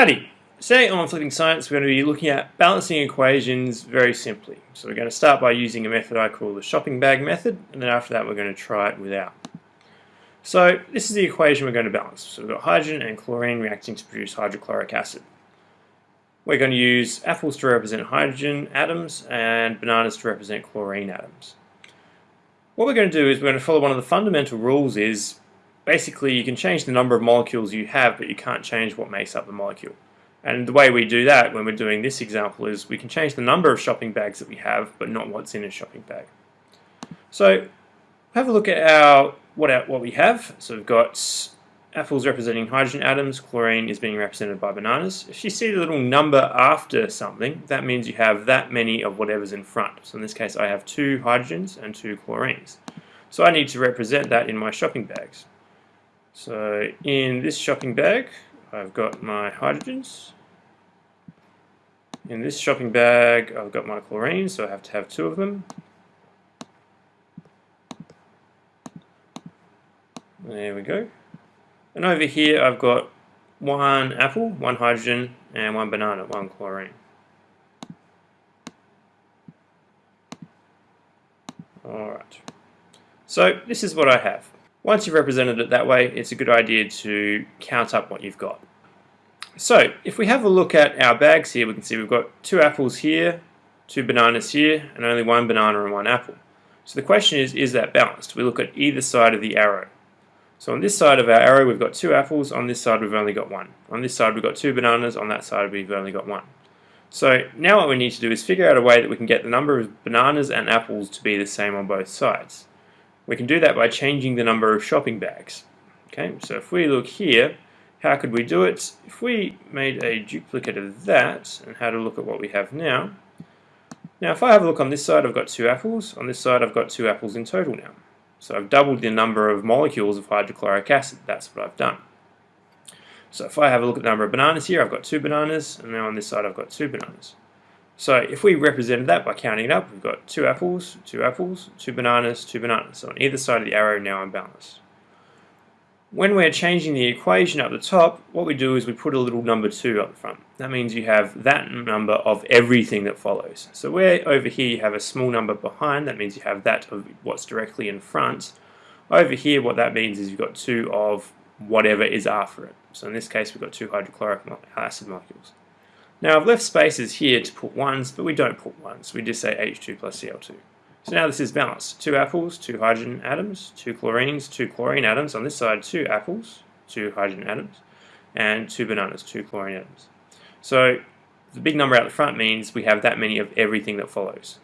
Howdy! Today on Flipping Science we're going to be looking at balancing equations very simply. So we're going to start by using a method I call the shopping bag method and then after that we're going to try it without. So this is the equation we're going to balance. So we've got hydrogen and chlorine reacting to produce hydrochloric acid. We're going to use apples to represent hydrogen atoms and bananas to represent chlorine atoms. What we're going to do is we're going to follow one of the fundamental rules is basically you can change the number of molecules you have, but you can't change what makes up the molecule. And the way we do that when we're doing this example is we can change the number of shopping bags that we have, but not what's in a shopping bag. So have a look at our what, our, what we have. So we've got apples representing hydrogen atoms, chlorine is being represented by bananas. If you see the little number after something, that means you have that many of whatever's in front. So in this case I have two hydrogens and two chlorines. So I need to represent that in my shopping bags. So in this shopping bag, I've got my hydrogens. In this shopping bag, I've got my chlorine, so I have to have two of them. There we go. And over here, I've got one apple, one hydrogen, and one banana, one chlorine. Alright. So this is what I have. Once you've represented it that way, it's a good idea to count up what you've got. So, if we have a look at our bags here, we can see we've got two apples here, two bananas here, and only one banana and one apple. So the question is, is that balanced? We look at either side of the arrow. So on this side of our arrow, we've got two apples. On this side, we've only got one. On this side, we've got two bananas. On that side, we've only got one. So now what we need to do is figure out a way that we can get the number of bananas and apples to be the same on both sides. We can do that by changing the number of shopping bags. Okay, so if we look here, how could we do it? If we made a duplicate of that and had a look at what we have now, now if I have a look on this side, I've got two apples. On this side, I've got two apples in total now. So I've doubled the number of molecules of hydrochloric acid. That's what I've done. So if I have a look at the number of bananas here, I've got two bananas, and now on this side I've got two bananas. So if we represented that by counting it up, we've got two apples, two apples, two bananas, two bananas. So on either side of the arrow now I'm balanced. When we're changing the equation up the top, what we do is we put a little number 2 up front. That means you have that number of everything that follows. So where over here you have a small number behind, that means you have that of what's directly in front. Over here what that means is you've got 2 of whatever is after it. So in this case we've got two hydrochloric acid molecules. Now I've left spaces here to put ones, but we don't put ones. We just say H2 plus Cl2. So now this is balanced. Two apples, two hydrogen atoms, two chlorines, two chlorine atoms. On this side, two apples, two hydrogen atoms, and two bananas, two chlorine atoms. So the big number out the front means we have that many of everything that follows.